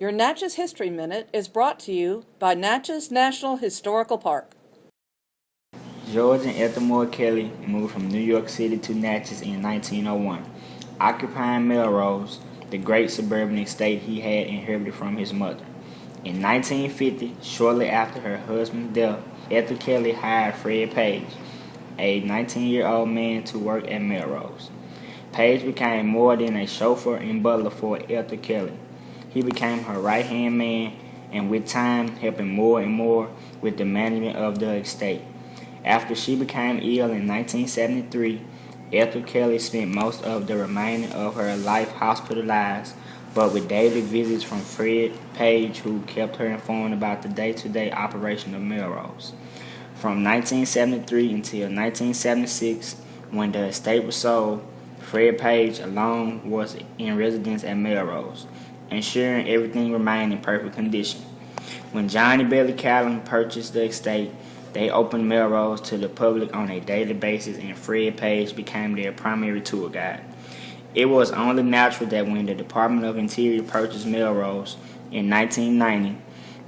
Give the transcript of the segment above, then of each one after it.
Your Natchez History Minute is brought to you by Natchez National Historical Park. George and Ethel Moore Kelly moved from New York City to Natchez in 1901, occupying Melrose, the great suburban estate he had inherited from his mother. In 1950, shortly after her husband's death, Ethel Kelly hired Fred Page, a 19-year-old man, to work at Melrose. Page became more than a chauffeur and butler for Ethel Kelly. He became her right-hand man and with time helping more and more with the management of the estate. After she became ill in 1973, Ethel Kelly spent most of the remainder of her life hospitalized, but with daily visits from Fred Page, who kept her informed about the day-to-day operation of Melrose. From 1973 until 1976, when the estate was sold, Fred Page alone was in residence at Melrose ensuring everything remained in perfect condition. When Johnny Bailey Callon purchased the estate, they opened Melrose to the public on a daily basis and Fred Page became their primary tour guide. It was only natural that when the Department of Interior purchased Melrose in 1990,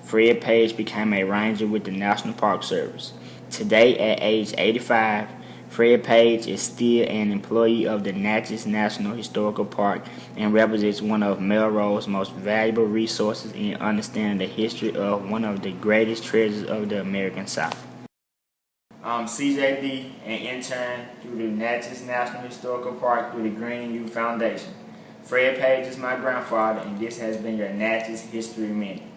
Fred Page became a ranger with the National Park Service. Today, at age 85, Fred Page is still an employee of the Natchez National Historical Park and represents one of Melrose's most valuable resources in understanding the history of one of the greatest treasures of the American South. Um, I'm CJD, an intern through the Natchez National Historical Park through the Greening Youth Foundation. Fred Page is my grandfather, and this has been your Natchez History Minute.